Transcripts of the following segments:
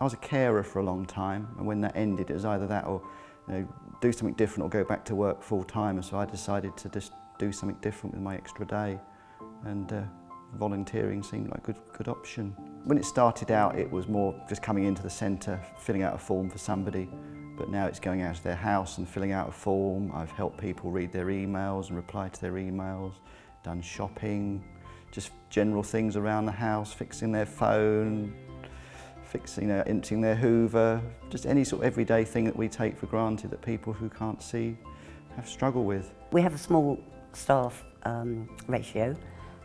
I was a carer for a long time and when that ended it was either that or you know, do something different or go back to work full time and so I decided to just do something different with my extra day and uh, volunteering seemed like a good, good option. When it started out it was more just coming into the centre, filling out a form for somebody but now it's going out to their house and filling out a form. I've helped people read their emails and reply to their emails, done shopping, just general things around the house, fixing their phone, fixing, know, emptying their hoover, just any sort of everyday thing that we take for granted that people who can't see have struggle with. We have a small staff um, ratio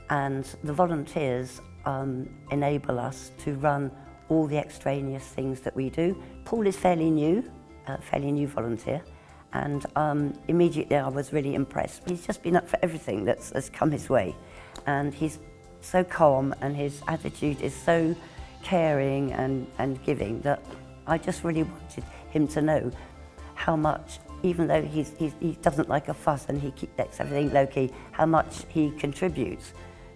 and the volunteers um, enable us to run all the extraneous things that we do. Paul is fairly new, a fairly new volunteer, and um, immediately I was really impressed. He's just been up for everything that's, that's come his way, and he's so calm and his attitude is so caring and, and giving that I just really wanted him to know how much, even though he's, he's, he doesn't like a fuss and he keeps everything low-key, how much he contributes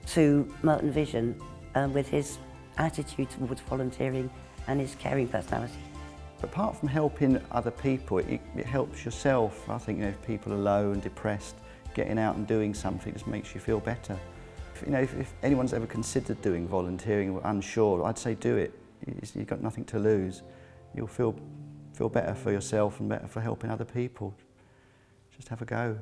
to Merton Vision um, with his attitude towards volunteering and his caring personality. Apart from helping other people, it, it helps yourself. I think you know, if people are low and depressed, getting out and doing something just makes you feel better. if, you know, if, if anyone's ever considered doing volunteering or unsure, I'd say do it. You've got nothing to lose. You'll feel, feel better for yourself and better for helping other people. Just have a go.